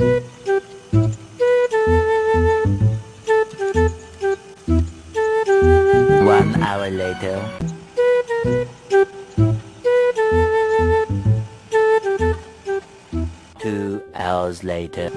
One hour later. Two hours later.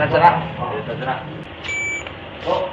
Iya, terserah terserah oh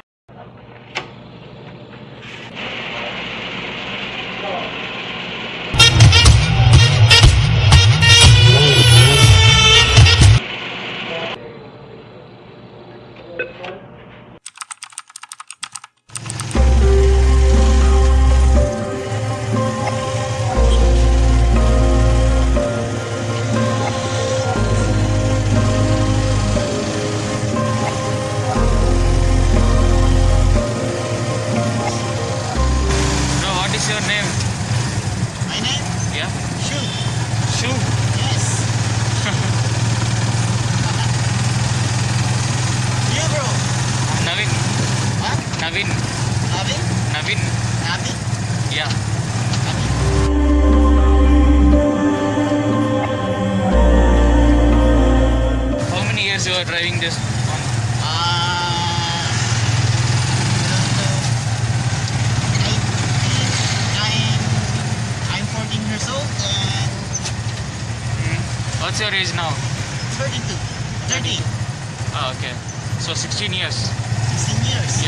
What's your age now? 32. 30. Ah, okay. So 16 years. 16 years.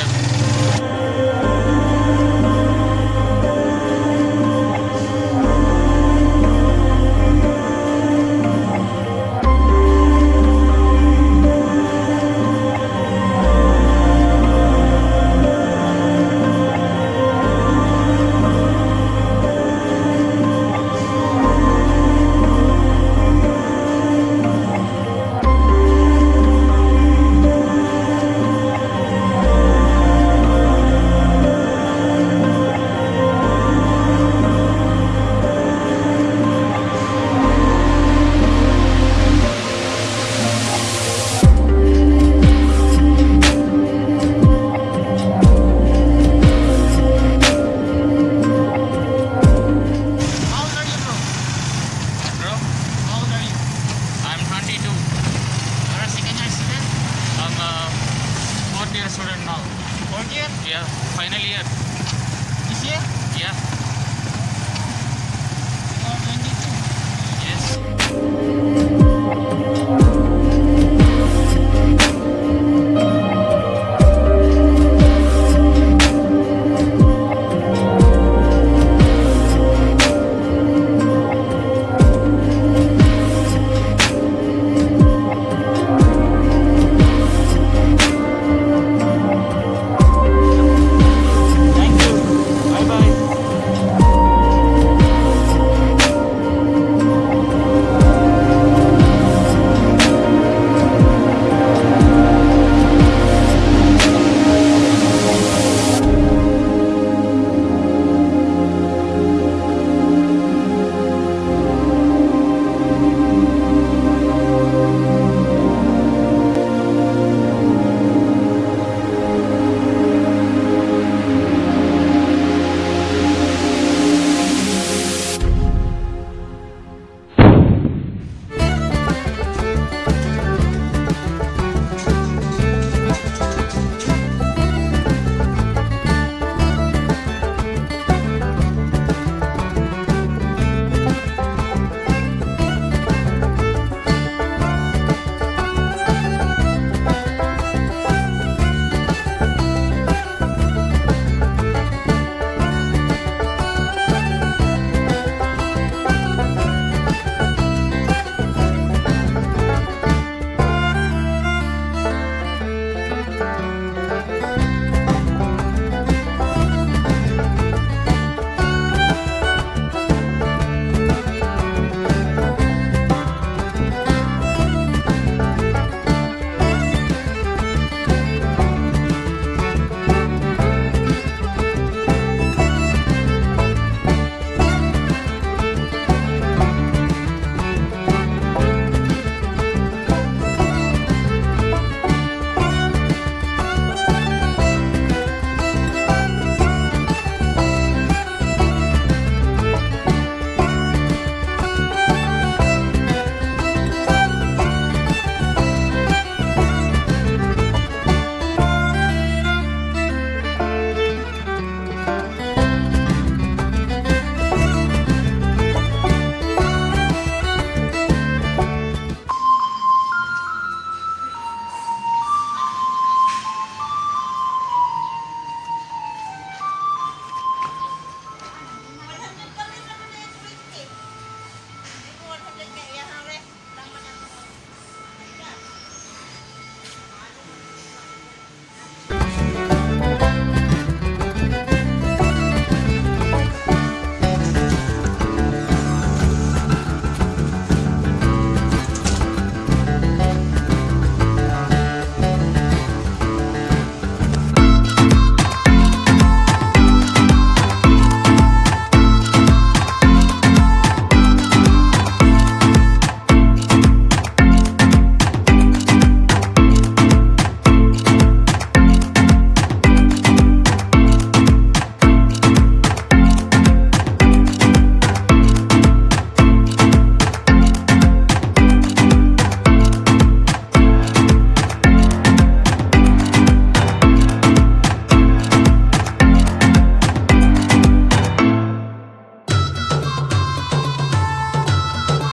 student now. Third year? Yeah, final year. This year? Yeah. Uh, 22? Yes.